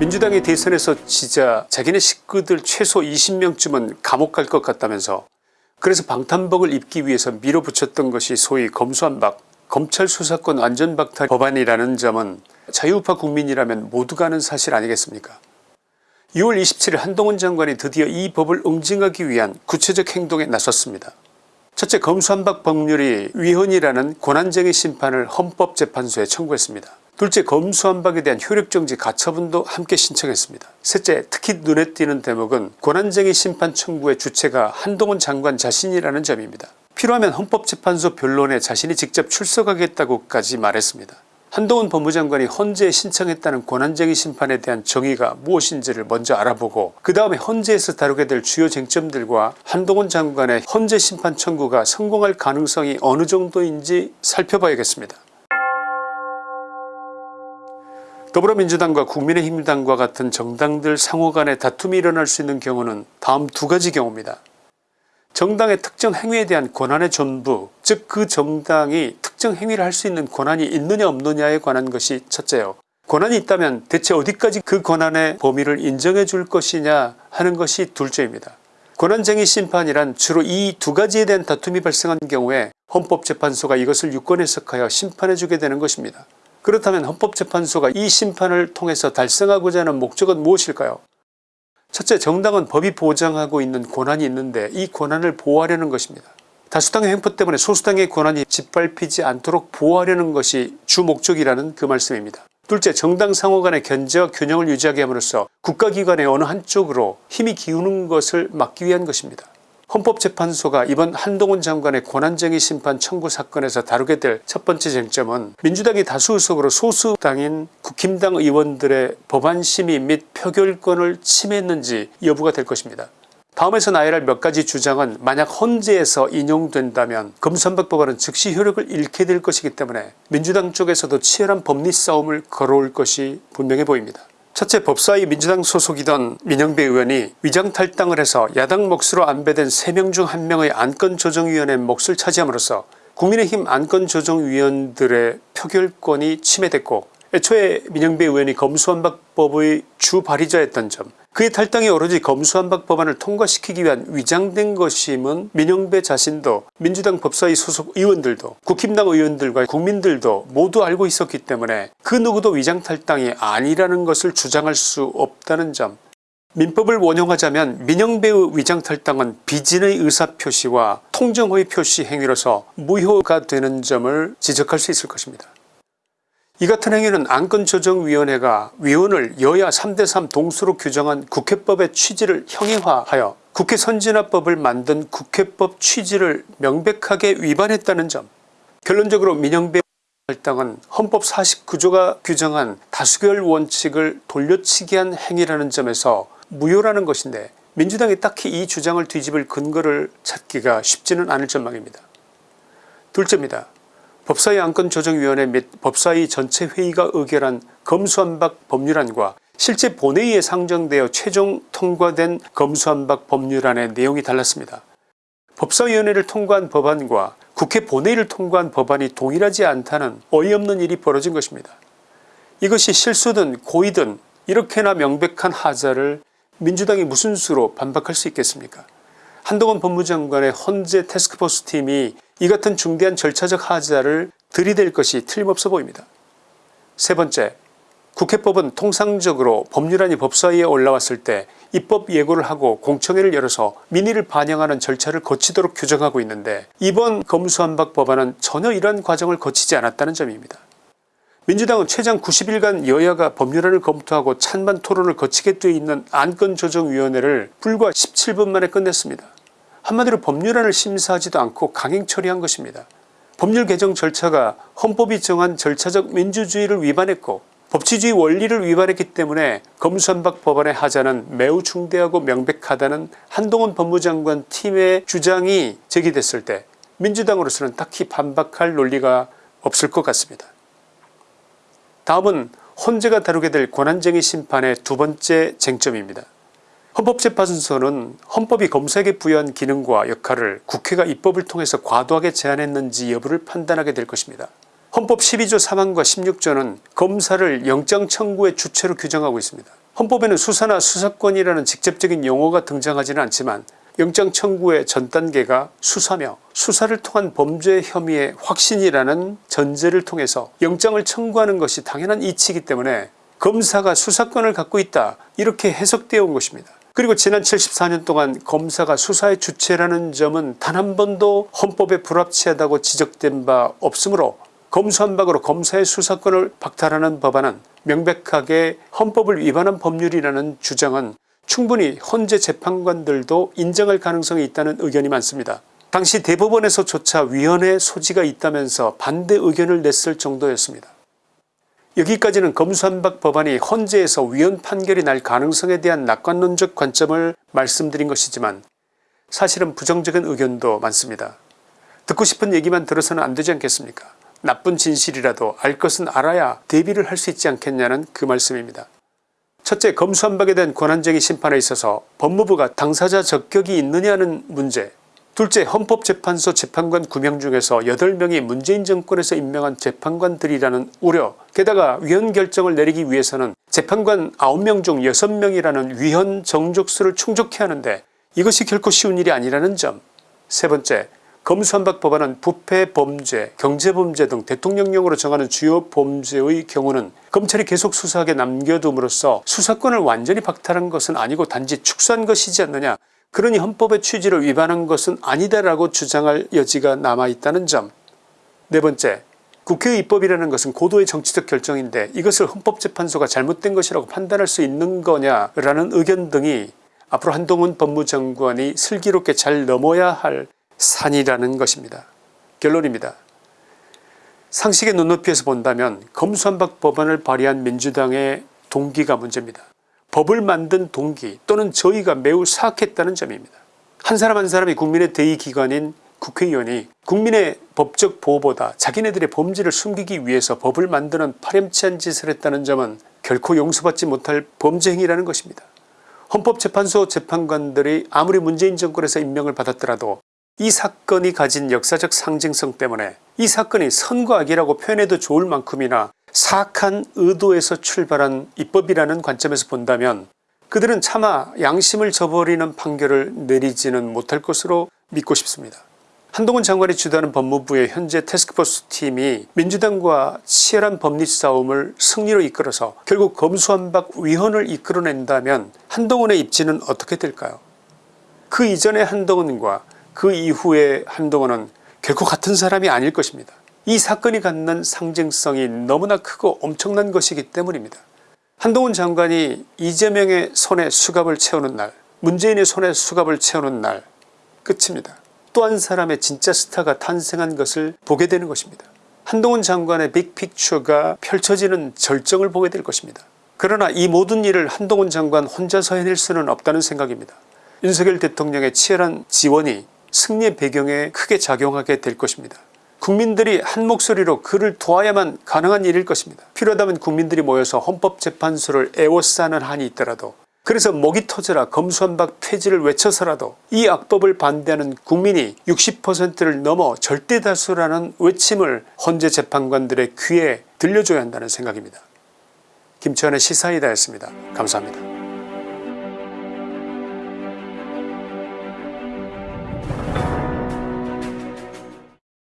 민주당이 대선에서 지자 자기네 식구들 최소 20명쯤은 감옥 갈 것 같다면서 그래서 방탄복을 입기 위해서 밀어붙였던 것이 소위 검수한박 검찰 수사권 완전박탈 법안이라는 점은 자유우파 국민이라면 모두가 아는 사실 아니겠습니까 6월 27일 한동훈 장관이 드디어 이 법을 응징하기 위한 구체적 행동에 나섰습니다. 첫째 검수한박 법률이 위헌이라는 권한쟁의 심판을 헌법재판소에 청구했습니다. 둘째 검수한박에 대한 효력정지 가처분도 함께 신청했습니다. 셋째 특히 눈에 띄는 대목은 권한쟁의 심판 청구의 주체가 한동훈 장관 자신이라는 점입니다. 필요하면 헌법재판소 변론에 자신이 직접 출석하겠다고까지 말했습니다. 한동훈 법무장관이 헌재에 신청했다는 권한쟁의 심판에 대한 정의가 무엇인지를 먼저 알아보고 그 다음에 헌재에서 다루게 될 주요 쟁점들과 한동훈 장관의 헌재 심판 청구가 성공할 가능성이 어느 정도인지 살펴봐야겠습니다. 더불어민주당과 국민의힘당과 같은 정당들 상호 간의 다툼이 일어날 수 있는 경우는 다음 두 가지 경우입니다. 정당의 특정 행위에 대한 권한의 전부 즉 그 정당이 특정 행위를 할 수 있는 권한이 있느냐 없느냐에 관한 것이 첫째요. 권한이 있다면 대체 어디까지 그 권한의 범위를 인정해 줄 것이냐 하는 것이 둘째입니다. 권한쟁의 심판이란 주로 이 두 가지에 대한 다툼이 발생한 경우에 헌법재판소가 이것을 유권 해석하여 심판해 주게 되는 것입니다. 그렇다면 헌법재판소가 이 심판을 통해서 달성하고자 하는 목적은 무엇일까요 첫째 정당은 법이 보장하고 있는 권한이 있는데 이 권한을 보호하려는 것입니다. 다수당의 횡포 때문에 소수당의 권한이 짓밟히지 않도록 보호하려는 것이 주 목적이라는 그 말씀입니다. 둘째 정당 상호 간의 견제와 균형을 유지하게 함으로써 국가기관의 어느 한쪽으로 힘이 기우는 것을 막기 위한 것입니다. 헌법재판소가 이번 한동훈 장관의 권한쟁의 심판 청구 사건에서 다루게 될 첫 번째 쟁점은 민주당이 다수 의석으로 소수당인 국힘당 의원들의 법안 심의 및 표결권을 침해했는지 여부가 될 것입니다. 다음에서 나열할 몇 가지 주장은 만약 헌재에서 인용된다면 검수한박 법안은 즉시 효력을 잃게 될 것이기 때문에 민주당 쪽에서도 치열한 법리 싸움을 걸어올 것이 분명해 보입니다. 첫째 법사위 민주당 소속이던 민영배 의원이 위장탈당을 해서 야당 몫으로 안배된 3명 중 1명의 안건조정위원회 몫을 차지함으로써 국민의힘 안건조정위원들의 표결권이 침해됐고 애초에 민영배 의원이 검수완박법의 주 발의자였던 점 그의 탈당이 오로지 검수완박 법안을 통과시키기 위한 위장된 것임은 민영배 자신도 민주당 법사위 소속 의원들도 국힘당 의원들과 국민들도 모두 알고 있었기 때문에 그 누구도 위장탈당이 아니라는 것을 주장할 수 없다는 점 민법을 원용하자면 민영배의 위장탈당은 비진의 의사표시와 통정의 표시 행위로서 무효가 되는 점을 지적할 수 있을 것입니다. 이 같은 행위는 안건조정위원회가 위원을 여야 3대3 동수로 규정한 국회법의 취지를 형해화하여 국회 선진화법을 만든 국회법 취지를 명백하게 위반했다는 점 결론적으로 민영배 할당은 헌법 49조가 규정한 다수결 원칙을 돌려치기한 행위라는 점에서 무효라는 것인데 민주당이 딱히 이 주장을 뒤집을 근거를 찾기가 쉽지는 않을 전망입니다. 둘째입니다. 법사위 안건조정위원회 및 법사위 전체 회의가 의결한 검수한박 법률안과 실제 본회의에 상정되어 최종 통과된 검수한박 법률안의 내용이 달랐습니다. 법사위원회를 통과한 법안과 국회 본회의를 통과한 법안이 동일하지 않다는 어이없는 일이 벌어진 것입니다. 이것이 실수든 고의든 이렇게나 명백한 하자를 민주당이 무슨 수로 반박할 수 있겠습니까 한동훈 법무장관의 헌재 태스크포스 팀이 이 같은 중대한 절차적 하자를 들이댈 것이 틀림없어 보입니다. 세 번째 국회법은 통상적으로 법률안이 법사위에 올라왔을 때 입법 예고를 하고 공청회를 열어서 민의를 반영하는 절차를 거치도록 규정하고 있는데 이번 검수한박 법안은 전혀 이러한 과정을 거치지 않았다는 점입니다. 민주당은 최장 90일간 여야가 법률안을 검토하고 찬반 토론을 거치게 되어 있는 안건조정위원회를 불과 17분 만에 끝냈습니다. 한마디로 법률안을 심사하지도 않고 강행 처리한 것입니다. 법률 개정 절차가 헌법이 정한 절차적 민주주의를 위반했고 법치주의 원리를 위반했기 때문에 검수한박 법안의 하자는 매우 중대하고 명백하다는 한동훈 법무장관 팀의 주장이 제기됐을 때 민주당으로서는 딱히 반박할 논리가 없을 것 같습니다. 다음은 헌재가 다루게 될 권한쟁의 심판의 두 번째 쟁점입니다. 헌법재판소는 헌법이 검사에게 부여한 기능과 역할을 국회가 입법을 통해서 과도하게 제한했는지 여부를 판단하게 될 것입니다. 헌법 12조 3항과 16조는 검사를 영장 청구의 주체로 규정하고 있습니다. 헌법에는 수사나 수사권이라는 직접적인 용어가 등장하지는 않지만 영장 청구의 전 단계가 수사며 수사를 통한 범죄 혐의의 확신이라는 전제를 통해서 영장을 청구하는 것이 당연한 이치이기 때문에 검사가 수사권을 갖고 있다 이렇게 해석되어 온 것입니다. 그리고 지난 74년 동안 검사가 수사의 주체라는 점은 단 한 번도 헌법에 불합치하다고 지적된 바 없으므로 검수한박으로 검사의 수사권을 박탈하는 법안은 명백하게 헌법을 위반한 법률이라는 주장은 충분히 헌재 재판관들도 인정할 가능성이 있다는 의견이 많습니다. 당시 대법원에서조차 위헌의 소지가 있다면서 반대 의견을 냈을 정도였습니다. 여기까지는 검수한박 법안이 헌재에서 위헌 판결이 날 가능성에 대한 낙관론적 관점을 말씀드린 것이지만 사실은 부정적인 의견도 많습니다. 듣고 싶은 얘기만 들어서는 안되지 않겠습니까 나쁜 진실이라도 알 것은 알아야 대비를 할 수 있지 않겠냐는 그 말씀입니다. 첫째 검수한박에 대한 권한쟁의 심판에 있어서 법무부가 당사자 적격이 있느냐는 문제 둘째 헌법재판소 재판관 9명 중에서 8명이 문재인 정권에서 임명한 재판관들이라는 우려. 게다가 위헌 결정을 내리기 위해서는 재판관 9명 중 6명이라는 위헌 정족수를 충족해야 하는데 이것이 결코 쉬운 일이 아니라는 점. 세번째 검수한박 법안은 부패 범죄 경제범죄 등 대통령령으로 정하는 주요 범죄의 경우는 검찰이 계속 수사하게 남겨둠으로써 수사권을 완전히 박탈한 것은 아니고 단지 축소한 것이지 않느냐 그러니 헌법의 취지를 위반한 것은 아니다라고 주장할 여지가 남아있다는 점 네번째 국회의 입법이라는 것은 고도의 정치적 결정인데 이것을 헌법재판소가 잘못된 것이라고 판단할 수 있는 거냐라는 의견 등이 앞으로 한동훈 법무장관이 슬기롭게 잘 넘어야 할 산이라는 것입니다. 결론입니다. 상식의 눈높이에서 본다면 검수한박 법안을 발의한 민주당의 동기가 문제입니다. 법을 만든 동기 또는 저희가 매우 사악했다는 점입니다. 한 사람 한 사람이 국민의 대의기관인 국회의원이 국민의 법적 보호보다 자기네들의 범죄를 숨기기 위해서 법을 만드는 파렴치한 짓을 했다는 점은 결코 용서받지 못할 범죄 행위라는 것입니다. 헌법재판소 재판관들이 아무리 문재인 정권에서 임명을 받았더라도 이 사건이 가진 역사적 상징성 때문에 이 사건이 선과 악이라고 표현해도 좋을 만큼이나 사악한 의도에서 출발한 입법이라는 관점에서 본다면 그들은 차마 양심을 저버리는 판결을 내리지는 못할 것으로 믿고 싶습니다. 한동훈 장관이 주도하는 법무부의 현재 태스크포스 팀이 민주당과 치열한 법리 싸움을 승리로 이끌어서 결국 검수한박 위헌을 이끌어낸다면 한동훈의 입지는 어떻게 될까요 그 이전의 한동훈과 그 이후의 한동훈은 결코 같은 사람이 아닐 것입니다. 이 사건이 갖는 상징성이 너무나 크고 엄청난 것이기 때문입니다. 한동훈 장관이 이재명의 손에 수갑을 채우는 날 문재인의 손에 수갑을 채우는 날 끝입니다. 또 한 사람의 진짜 스타가 탄생한 것을 보게 되는 것입니다. 한동훈 장관의 빅픽처가 펼쳐지는 절정을 보게 될 것입니다. 그러나 이 모든 일을 한동훈 장관 혼자서 해낼 수는 없다는 생각입니다. 윤석열 대통령의 치열한 지원이 승리의 배경에 크게 작용하게 될 것입니다. 국민들이 한 목소리로 그를 도와야만 가능한 일일 것입니다. 필요하다면 국민들이 모여서 헌법재판소를 애워싸는 한이 있더라도 그래서 목이 터져라 검수한박 폐지를 외쳐서라도 이 악법을 반대하는 국민이 60%를 넘어 절대다수라는 외침을 헌재 재판관들의 귀에 들려줘야 한다는 생각입니다. 김치환의 시사이다였습니다. 감사합니다.